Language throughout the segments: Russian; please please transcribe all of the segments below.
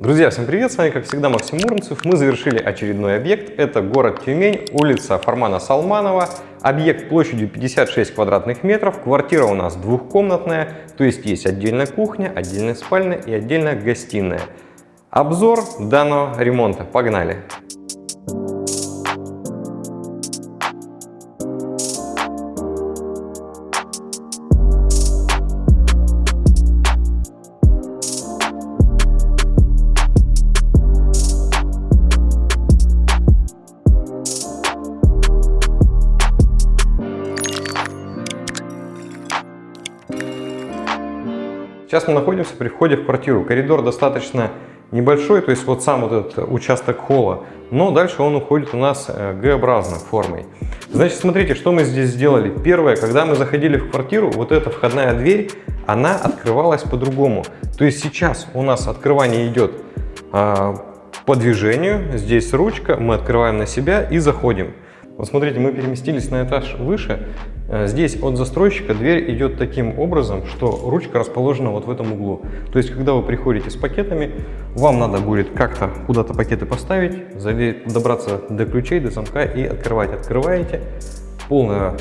Друзья, всем привет! С вами, как всегда, Максим Муромцев. Мы завершили очередной объект. Это город Тюмень, улица Фармана Салманова. Объект площадью 56 квадратных метров. Квартира у нас двухкомнатная, то есть есть отдельная кухня, отдельная спальня и отдельная гостиная. Обзор данного ремонта. Погнали! Сейчас мы находимся при входе в квартиру. Коридор достаточно небольшой, то есть вот сам вот этот участок холла, но дальше он уходит у нас э, Г-образной формой. Значит, смотрите, что мы здесь сделали. Первое, когда мы заходили в квартиру, вот эта входная дверь, она открывалась по-другому. То есть сейчас у нас открывание идет а, по движению, здесь ручка, мы открываем на себя и заходим. Вот смотрите, мы переместились на этаж выше, Э, здесь от застройщика дверь идет таким образом, что ручка расположена вот в этом углу. То есть, когда вы приходите с пакетами, вам надо будет как-то куда-то пакеты поставить, добраться до ключей, до замка и открывать. Открываете, полная,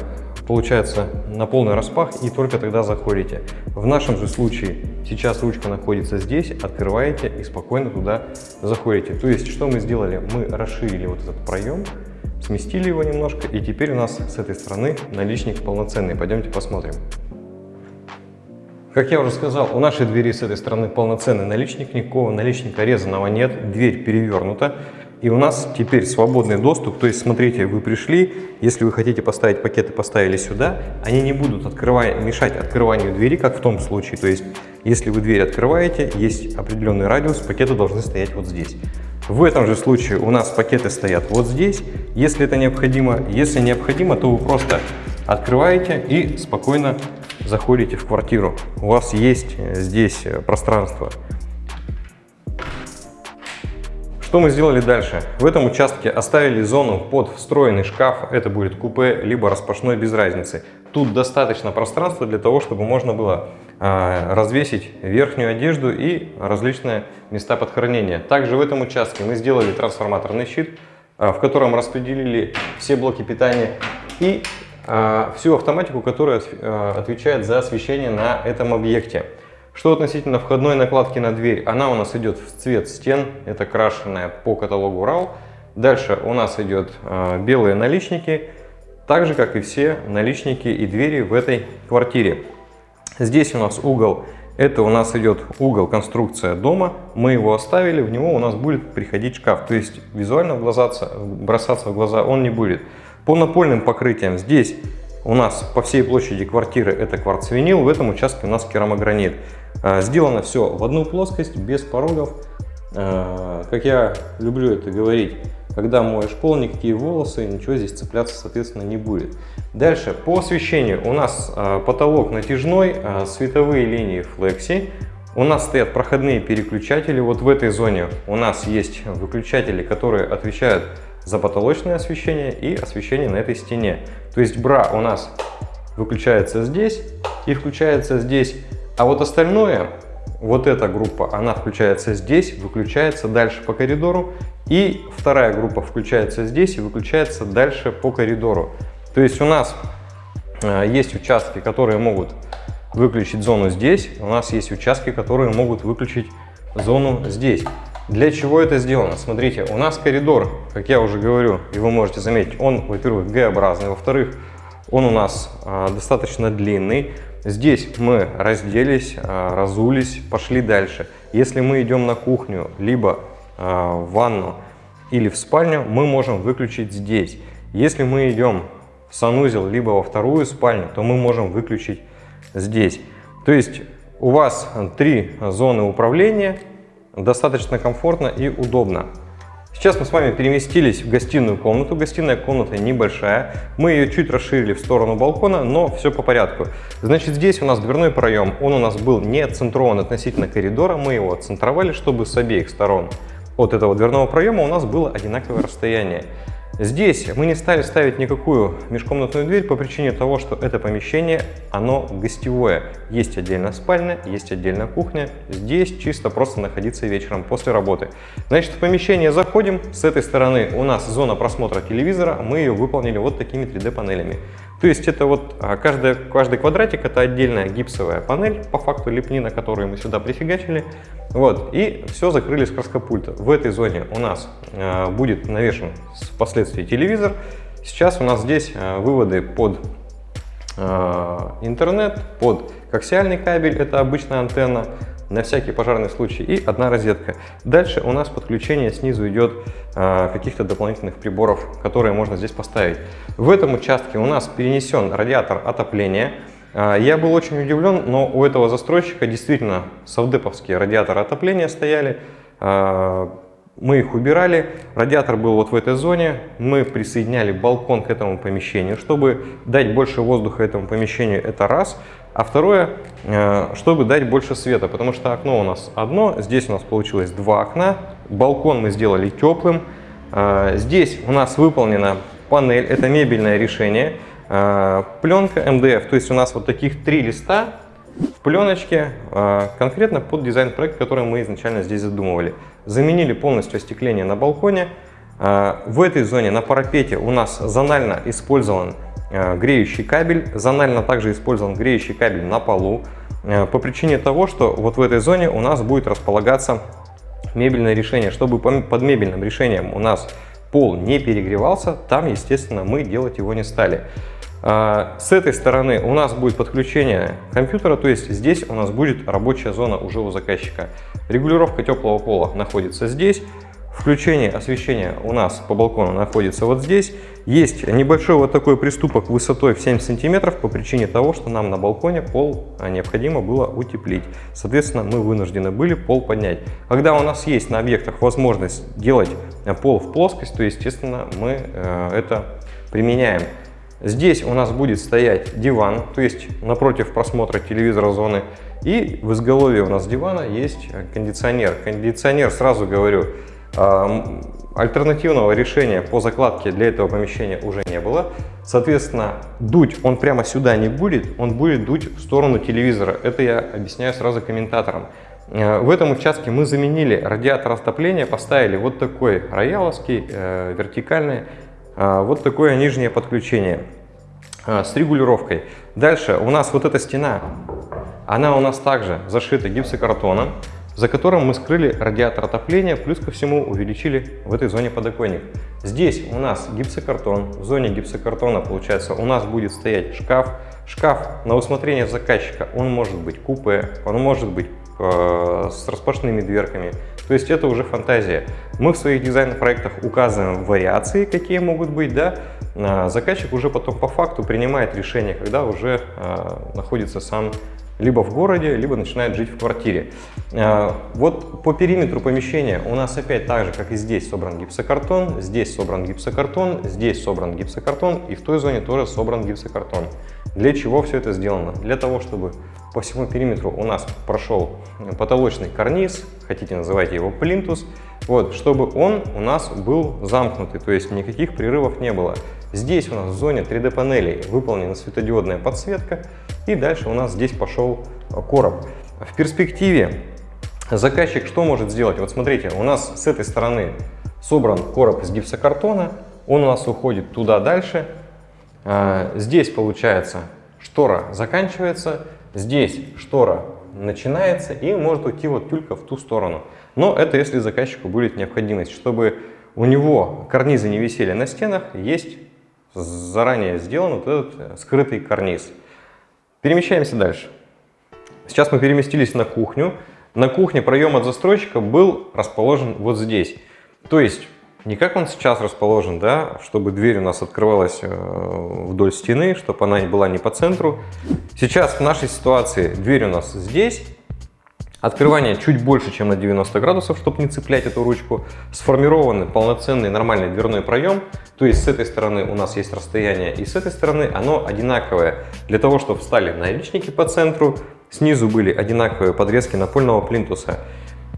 получается на полный распах и только тогда заходите. В нашем же случае сейчас ручка находится здесь, открываете и спокойно туда заходите. То есть, что мы сделали? Мы расширили вот этот проем, Сместили его немножко, и теперь у нас с этой стороны наличник полноценный. Пойдемте посмотрим. Как я уже сказал, у нашей двери с этой стороны полноценный наличник, никакого наличника резаного нет, дверь перевернута. И у нас теперь свободный доступ, то есть смотрите, вы пришли, если вы хотите поставить пакеты, поставили сюда, они не будут открывая, мешать открыванию двери, как в том случае. То есть, если вы дверь открываете, есть определенный радиус, пакеты должны стоять вот здесь. В этом же случае у нас пакеты стоят вот здесь, если это необходимо. Если необходимо, то вы просто открываете и спокойно заходите в квартиру. У вас есть э, здесь э, пространство. Что мы сделали дальше? В этом участке оставили зону под встроенный шкаф. Это будет купе, либо распашной, без разницы. Тут достаточно пространства для того, чтобы можно было а, развесить верхнюю одежду и различные места под хранение. Также в этом участке мы сделали трансформаторный щит, а, в котором распределили все блоки питания и а, всю автоматику, которая отвечает за освещение на этом объекте. Что относительно входной накладки на дверь, она у нас идет в цвет стен, это крашеная по каталогу RAW. Дальше у нас идет белые наличники, так же как и все наличники и двери в этой квартире. Здесь у нас угол, это у нас идет угол конструкция дома. Мы его оставили, в него у нас будет приходить шкаф. То есть визуально в глаза, бросаться в глаза он не будет. По напольным покрытиям здесь у нас по всей площади квартиры это кварцвинил, в этом участке у нас керамогранит. А, сделано все в одну плоскость, без порогов. А, как я люблю это говорить, когда моешь пол, никакие волосы, ничего здесь цепляться, соответственно, не будет. Дальше, по освещению у нас э, потолок натяжной, э, световые линии флекси. У нас стоят проходные переключатели. Вот в этой зоне у нас есть выключатели, которые отвечают за потолочное освещение и освещение на этой стене. То есть бра у нас выключается здесь и включается здесь. А вот остальное вот эта группа, она включается здесь, выключается дальше по коридору. И вторая группа включается здесь и выключается дальше по коридору. То есть у нас э, есть участки, которые могут выключить зону здесь. У нас есть участки, которые могут выключить зону здесь. Для чего это сделано? Смотрите, у нас коридор, как я уже говорю, и вы можете заметить, он, во-первых, Г-образный, во-вторых, он у нас а, достаточно длинный. Здесь мы разделись, а, разулись, пошли дальше. Если мы идем на кухню, либо а, в ванну или в спальню, мы можем выключить здесь. Если мы идем в санузел, либо во вторую спальню, то мы можем выключить здесь. То есть у вас три зоны управления, достаточно комфортно и удобно. Сейчас мы с вами переместились в гостиную комнату. Гостиная комната небольшая. Мы ее чуть расширили в сторону балкона, но все по порядку. Значит, здесь у нас дверной проем. Он у нас был не отцентрован относительно коридора. Мы его отцентровали, чтобы с обеих сторон от этого дверного проема у нас было одинаковое расстояние. Здесь мы не стали ставить никакую межкомнатную дверь по причине того, что это помещение, оно гостевое. Есть отдельно спальня, есть отдельно кухня. Здесь чисто просто находиться вечером после работы. Значит, в помещение заходим. С этой стороны у нас зона просмотра телевизора. Мы ее выполнили вот такими 3D панелями. То есть это вот а, каждый, каждый квадратик это отдельная гипсовая панель, по факту лепнина, которую мы сюда прифигачили. Вот, и все закрыли с краскопульта. В этой зоне у нас э, будет навешен впоследствии телевизор. Сейчас у нас здесь э, выводы под э, интернет, под коаксиальный кабель, это обычная антенна, на всякий пожарный случай и одна розетка. Дальше у нас подключение снизу идет э, каких-то дополнительных приборов, которые можно здесь поставить. В этом участке у нас перенесен радиатор отопления. Э, я был очень удивлен, но у этого застройщика действительно совдеповские радиаторы отопления стояли. Э, мы их убирали, радиатор был вот в этой зоне, мы присоединяли балкон к этому помещению, чтобы дать больше воздуха этому помещению, это раз. А второе, э, чтобы дать больше света, потому что окно у нас одно, здесь у нас получилось два окна, балкон мы сделали теплым. Э, здесь у нас выполнена панель, это мебельное решение, э, пленка МДФ, то есть у нас вот таких три листа в пленочке, конкретно под дизайн-проект, который мы изначально здесь задумывали. Заменили полностью остекление на балконе. В этой зоне на парапете у нас зонально использован греющий кабель. Зонально также использован греющий кабель на полу э, по причине того, что вот в этой зоне у нас будет располагаться мебельное решение. Чтобы под мебельным решением у нас пол не перегревался, там, естественно, мы делать его не стали. Э, с этой стороны у нас будет подключение компьютера, то есть здесь у нас будет рабочая зона уже у заказчика. Регулировка теплого пола находится здесь. Включение освещения у нас по балкону находится вот здесь. Есть небольшой вот такой приступок высотой в 7 сантиметров по причине того, что нам на балконе пол а, необходимо было утеплить. Соответственно, мы вынуждены были пол поднять. Когда у нас есть на объектах возможность делать а, пол в плоскость, то, естественно, мы э, это применяем. Здесь у нас будет стоять диван, то есть напротив просмотра телевизора зоны. И в изголовье у нас дивана есть кондиционер. Кондиционер, сразу говорю, Альтернативного решения по закладке для этого помещения уже не было. Соответственно, дуть он прямо сюда не будет, он будет дуть в сторону телевизора. Это я объясняю сразу комментаторам. Э, в этом участке мы заменили радиатор отопления, поставили вот такой рояловский, э, вертикальный, э, вот такое нижнее подключение с регулировкой. Дальше у нас вот эта стена, она у нас также зашита гипсокартоном за которым мы скрыли радиатор отопления, плюс ко всему увеличили в этой зоне подоконник. Здесь у нас гипсокартон, в зоне гипсокартона, получается, у нас будет стоять шкаф. Шкаф на усмотрение заказчика, он может быть купе, он может быть э, с распашными дверками. То есть это уже фантазия. Мы в своих дизайн-проектах указываем вариации, какие могут быть, да, а заказчик уже потом по факту принимает решение, когда уже э, находится сам либо в городе, либо начинает жить в квартире. А, вот по периметру помещения у нас опять так же, как и здесь собран гипсокартон, здесь собран гипсокартон, здесь собран гипсокартон и в той зоне тоже собран гипсокартон. Для чего все это сделано? Для того, чтобы по всему периметру у нас прошел потолочный карниз, хотите называйте его плинтус, вот, чтобы он у нас был замкнутый, то есть никаких прерывов не было. Здесь у нас в зоне 3D панелей выполнена светодиодная подсветка, и дальше у нас здесь пошел короб. В перспективе заказчик что может сделать? Вот смотрите, у нас с этой стороны собран короб из гипсокартона, он у нас уходит туда дальше. А, здесь получается штора заканчивается, здесь штора начинается и может уйти вот только в ту сторону. Но это если заказчику будет необходимость, чтобы у него карнизы не висели на стенах, есть заранее сделан вот этот скрытый карниз. Перемещаемся дальше. Сейчас мы переместились на кухню. На кухне проем от застройщика был расположен вот здесь. То есть, не как он сейчас расположен, да, чтобы дверь у нас открывалась э, вдоль стены, чтобы она была не по центру. Сейчас в нашей ситуации дверь у нас здесь, Открывание чуть больше, чем на 90 градусов, чтобы не цеплять эту ручку. Сформированный полноценный нормальный дверной проем. То есть с этой стороны у нас есть расстояние и с этой стороны оно одинаковое. Для того, чтобы встали наличники по центру, снизу были одинаковые подрезки напольного плинтуса.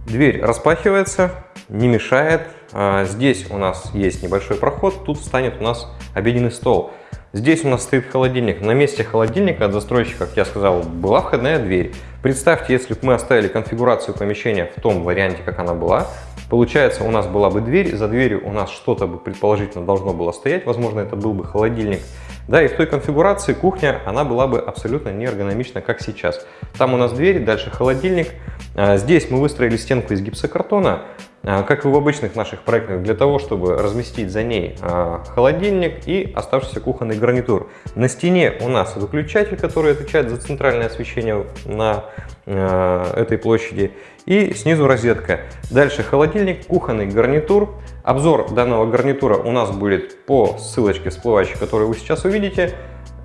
Дверь распахивается, не мешает. А, здесь у нас есть небольшой проход, тут встанет у нас обеденный стол. Здесь у нас стоит холодильник. На месте холодильника от застройщика, как я сказал, была входная дверь. Представьте, если бы мы оставили конфигурацию помещения в том варианте, как она была, получается, у нас была бы дверь, за дверью у нас что-то бы предположительно должно было стоять, возможно, это был бы холодильник. Да, и в той конфигурации кухня, она была бы абсолютно не эргономична, как сейчас. Там у нас дверь, дальше холодильник. А, здесь мы выстроили стенку из гипсокартона, а, как и в обычных наших проектах, для того, чтобы разместить за ней а, холодильник и оставшийся кухонный гарнитур. На стене у нас выключатель, который отвечает за центральное освещение на этой площади, и снизу розетка. Дальше холодильник, кухонный гарнитур. Обзор данного гарнитура у нас будет по ссылочке всплывающей, которую вы сейчас увидите.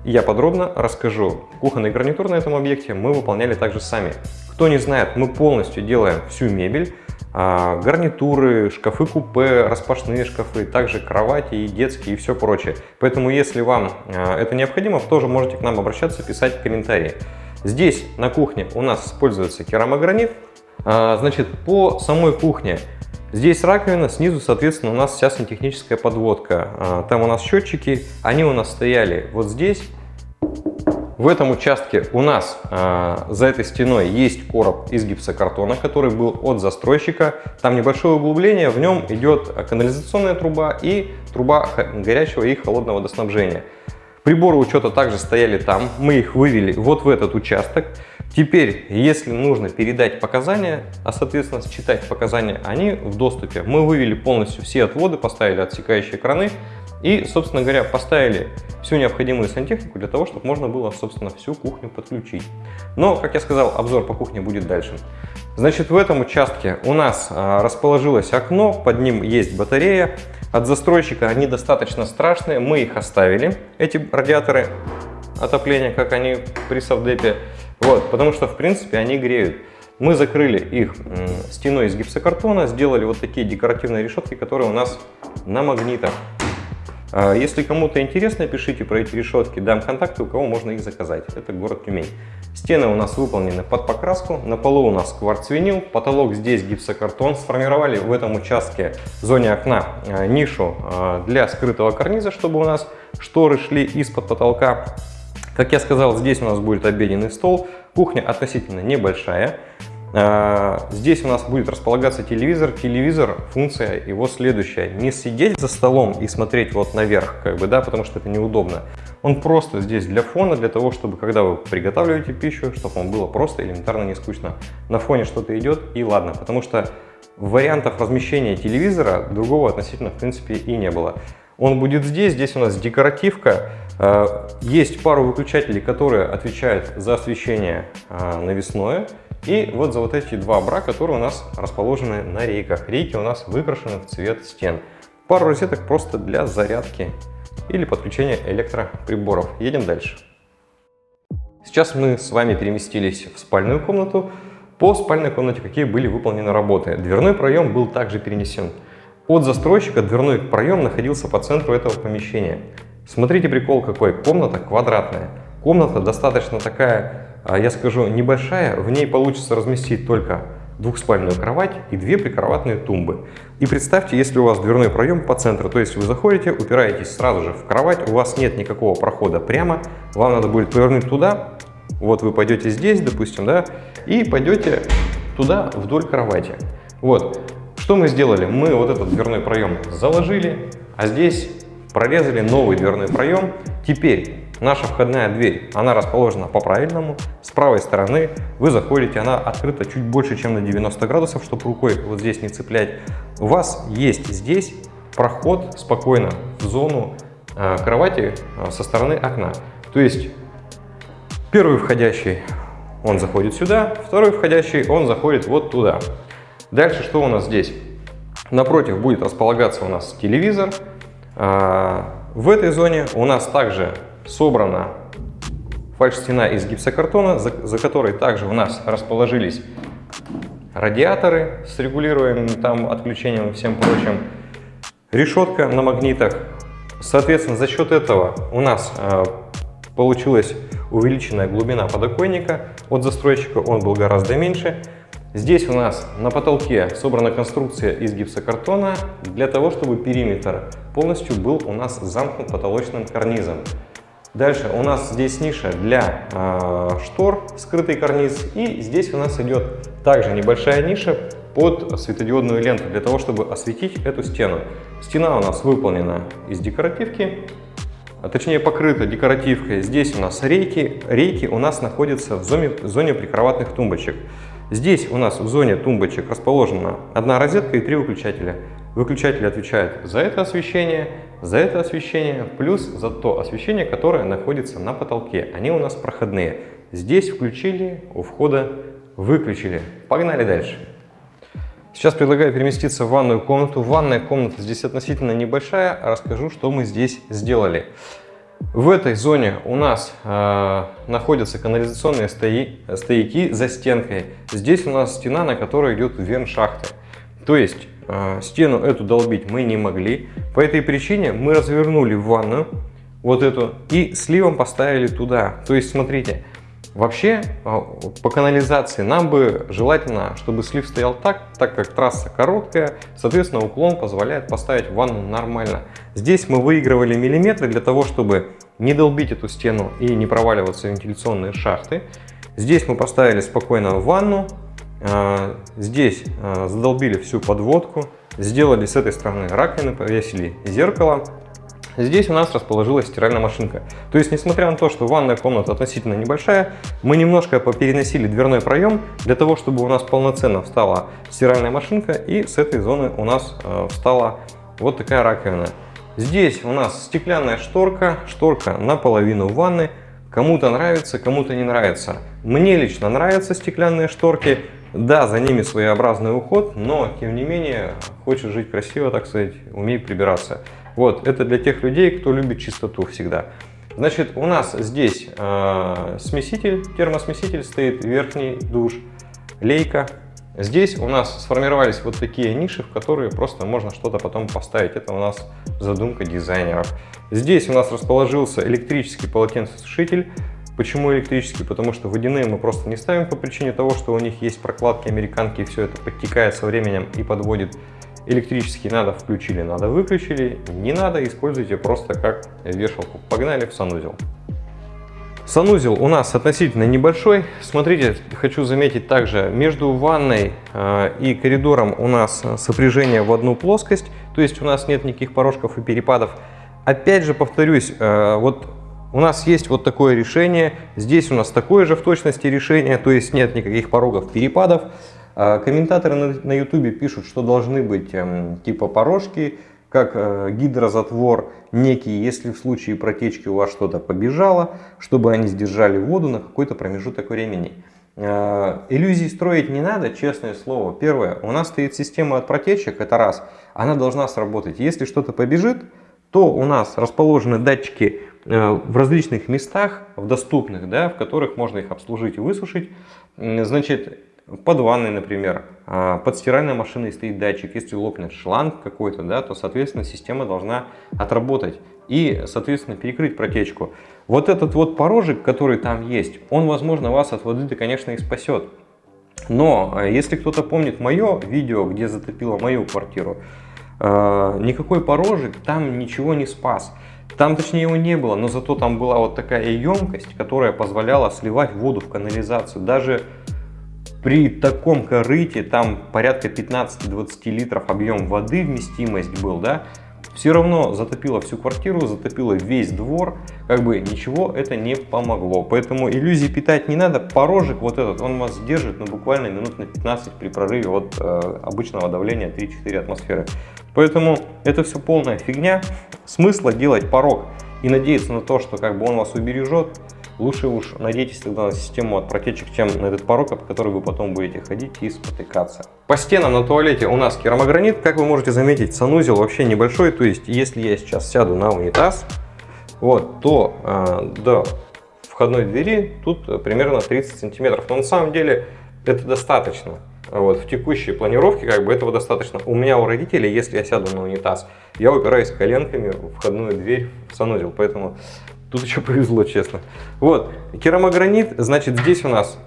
Я подробно расскажу. Кухонный гарнитур на этом объекте мы выполняли также сами. Кто не знает, мы полностью делаем всю мебель, а, гарнитуры, шкафы-купе, распашные шкафы, также кровати и детские и все прочее. Поэтому, если вам а, это необходимо, тоже можете к нам обращаться, писать комментарии. Здесь на кухне у нас используется керамогранит. А, значит, по самой кухне Здесь раковина, снизу, соответственно, у нас вся сантехническая подводка. Там у нас счетчики, они у нас стояли вот здесь. В этом участке у нас э, за этой стеной есть короб из гипсокартона, который был от застройщика. Там небольшое углубление, в нем идет канализационная труба и труба горячего и холодного водоснабжения. Приборы учета также стояли там, мы их вывели вот в этот участок. Теперь, если нужно передать показания, а соответственно считать показания, они в доступе. Мы вывели полностью все отводы, поставили отсекающие краны, и, собственно говоря, поставили всю необходимую сантехнику для того, чтобы можно было, собственно, всю кухню подключить. Но, как я сказал, обзор по кухне будет дальше. Значит, в этом участке у нас а, расположилось окно, под ним есть батарея. От застройщика они достаточно страшные, мы их оставили, эти радиаторы отопления, как они при совдепе. Вот, потому что, в принципе, они греют. Мы закрыли их стеной из гипсокартона, сделали вот такие декоративные решетки, которые у нас на магнитах. А, если кому-то интересно, пишите про эти решетки, дам контакты, у кого можно их заказать. Это город Тюмень. Стены у нас выполнены под покраску, на полу у нас кварцвинил, потолок здесь гипсокартон. Сформировали в этом участке, в зоне окна, а, нишу а, для скрытого карниза, чтобы у нас шторы шли из-под потолка. Как я сказал, здесь у нас будет обеденный стол. Кухня относительно небольшая. А, здесь у нас будет располагаться телевизор. Телевизор, функция его следующая. Не сидеть за столом и смотреть вот наверх, как бы, да, потому что это неудобно. Он просто здесь для фона, для того, чтобы, когда вы приготавливаете пищу, чтобы вам было просто элементарно не скучно. На фоне что-то идет и ладно, потому что вариантов размещения телевизора другого относительно, в принципе, и не было. Он будет здесь, здесь у нас декоративка. А, есть пару выключателей, которые отвечают за освещение а, навесное. И вот за вот эти два бра, которые у нас расположены на рейках. Рейки у нас выкрашены в цвет стен. Пару розеток просто для зарядки или подключения электроприборов. Едем дальше. Сейчас мы с вами переместились в спальную комнату. По спальной комнате какие были выполнены работы. Дверной проем был также перенесен. От застройщика дверной проем находился по центру этого помещения. Смотрите прикол какой. Комната квадратная. Комната достаточно такая я скажу, небольшая, в ней получится разместить только двухспальную кровать и две прикроватные тумбы. И представьте, если у вас дверной проем по центру, то есть вы заходите, упираетесь сразу же в кровать, у вас нет никакого прохода прямо, вам надо будет повернуть туда, вот вы пойдете здесь, допустим, да, и пойдете туда вдоль кровати. Вот, что мы сделали? Мы вот этот дверной проем заложили, а здесь прорезали новый дверной проем. Теперь Наша входная дверь, она расположена по-правильному. С правой стороны вы заходите, она открыта чуть больше, чем на 90 градусов, чтобы рукой вот здесь не цеплять. У вас есть здесь проход спокойно в зону э, кровати э, со стороны окна. То есть первый входящий, он заходит сюда, второй входящий, он заходит вот туда. Дальше что у нас здесь? Напротив будет располагаться у нас телевизор. Э, в этой зоне у нас также собрана фальш-стена из гипсокартона, за, за которой также у нас расположились радиаторы с регулируемым там отключением и всем прочим, решетка на магнитах. Соответственно, за счет этого у нас э, получилась увеличенная глубина подоконника от застройщика, он был гораздо меньше. Здесь у нас на потолке собрана конструкция из гипсокартона для того, чтобы периметр полностью был у нас замкнут потолочным карнизом. Дальше у нас здесь ниша для э, штор, скрытый карниз. И здесь у нас идет также небольшая ниша под светодиодную ленту для того, чтобы осветить эту стену. Стена у нас выполнена из декоративки, а точнее покрыта декоративкой. Здесь у нас рейки. Рейки у нас находятся в зоне, в зоне прикроватных тумбочек. Здесь у нас в зоне тумбочек расположена одна розетка и три выключателя. Выключатели отвечают за это освещение, за это освещение, плюс за то освещение, которое находится на потолке. Они у нас проходные. Здесь включили, у входа выключили. Погнали дальше. Сейчас предлагаю переместиться в ванную комнату. Ванная комната здесь относительно небольшая. Расскажу, что мы здесь сделали. В этой зоне у нас э, находятся канализационные стои, стояки за стенкой. Здесь у нас стена, на которой идет вен шахты. То есть стену эту долбить мы не могли. По этой причине мы развернули ванную вот эту и сливом поставили туда. То есть смотрите, Вообще, а, по канализации нам бы желательно, чтобы слив стоял так, так как трасса короткая, соответственно, уклон позволяет поставить ванну нормально. Здесь мы выигрывали миллиметры для того, чтобы не долбить эту стену и не проваливаться в вентиляционные шахты. Здесь мы поставили спокойно ванну, а, здесь а, задолбили всю подводку, сделали с этой стороны раковины, повесили зеркало, Здесь у нас расположилась стиральная машинка. То есть, несмотря на то, что ванная комната относительно небольшая, мы немножко попереносили дверной проем для того, чтобы у нас полноценно встала стиральная машинка и с этой зоны у нас э, встала вот такая раковина. Здесь у нас стеклянная шторка, шторка наполовину ванны. Кому-то нравится, кому-то не нравится. Мне лично нравятся стеклянные шторки. Да, за ними своеобразный уход, но тем не менее, хочешь жить красиво, так сказать, умей прибираться. Вот, это для тех людей, кто любит чистоту всегда. Значит, у нас здесь э, смеситель, термосмеситель стоит, верхний душ, лейка. Здесь у нас сформировались вот такие ниши, в которые просто можно что-то потом поставить. Это у нас задумка дизайнеров. Здесь у нас расположился электрический полотенцесушитель. Почему электрический? Потому что водяные мы просто не ставим по причине того, что у них есть прокладки американки, и все это подтекает со временем и подводит Электрический надо включили, надо выключили. Не надо, используйте просто как вешалку. Погнали в санузел. Санузел у нас относительно небольшой. Смотрите, хочу заметить также, между ванной э, и коридором у нас сопряжение в одну плоскость. То есть у нас нет никаких порожков и перепадов. Опять же повторюсь, э, вот у нас есть вот такое решение. Здесь у нас такое же в точности решение, то есть нет никаких порогов, перепадов. А комментаторы на YouTube пишут, что должны быть эм, типа порожки, как э, гидрозатвор некий, если в случае протечки у вас что-то побежало, чтобы они сдержали воду на какой-то промежуток времени. Э, иллюзий строить не надо, честное слово. Первое, у нас стоит система от протечек, это раз, она должна сработать. Если что-то побежит, то у нас расположены датчики в различных местах, в доступных, да, в которых можно их обслужить и высушить. Значит, под ванной, например, а, под стиральной машиной стоит датчик. Если лопнет шланг какой-то, да, то, соответственно, система должна отработать и, соответственно, перекрыть протечку. Вот этот вот порожек, который там есть, он, возможно, вас от воды-то, конечно, и спасет. Но а, если кто-то помнит мое видео, где затопило мою квартиру, а, никакой порожек там ничего не спас. Там, точнее, его не было, но зато там была вот такая емкость, которая позволяла сливать воду в канализацию. Даже при таком корыте, там порядка 15-20 литров объем воды, вместимость был, да, все равно затопило всю квартиру, затопило весь двор, как бы ничего это не помогло. Поэтому иллюзий питать не надо, порожек вот этот, он вас держит ну, буквально минут на 15 при прорыве от э, обычного давления 3-4 атмосферы. Поэтому это все полная фигня, смысла делать порог и надеяться на то, что как бы он вас убережет, Лучше уж надейтесь тогда на систему от протечек, чем на этот порог, по которой вы потом будете ходить и спотыкаться. По стенам на туалете у нас керамогранит. Как вы можете заметить, санузел вообще небольшой. То есть, если я сейчас сяду на унитаз, вот, то э, до входной двери тут примерно 30 сантиметров. Но на самом деле это достаточно. Вот, в текущей планировке как бы этого достаточно. У меня у родителей, если я сяду на унитаз, я упираюсь коленками в входную дверь в санузел. Поэтому Тут еще повезло, честно. Вот, керамогранит, значит, здесь у нас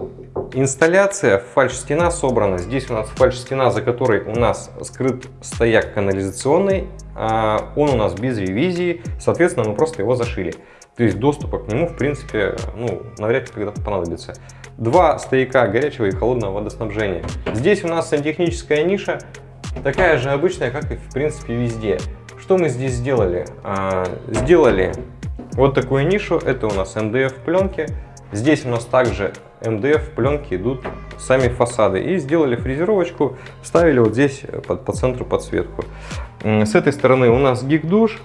Инсталляция, фальш-стена собрана. Здесь у нас фальш-стена, за которой у нас скрыт стояк канализационный. А, он у нас без ревизии, соответственно, мы просто его зашили. То есть доступа к нему, в принципе, ну, навряд ли когда-то понадобится. Два стояка горячего и холодного водоснабжения. Здесь у нас сантехническая ниша, такая же обычная, как и в принципе везде. Что мы здесь сделали? А, сделали вот такую нишу, это у нас МДФ пленки. Здесь у нас также МДФ пленки идут сами фасады. И сделали фрезеровочку, ставили вот здесь по, по центру подсветку. С этой стороны у нас гиг-душ.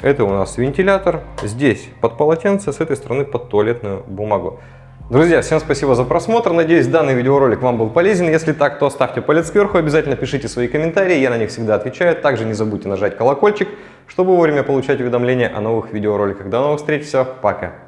Это у нас вентилятор. Здесь под полотенце, с этой стороны под туалетную бумагу. Друзья, всем спасибо за просмотр. Надеюсь, данный видеоролик вам был полезен. Если так, то ставьте палец кверху, обязательно пишите свои комментарии, я на них всегда отвечаю. Также не забудьте нажать колокольчик, чтобы вовремя получать уведомления о новых видеороликах. До новых встреч, все, пока!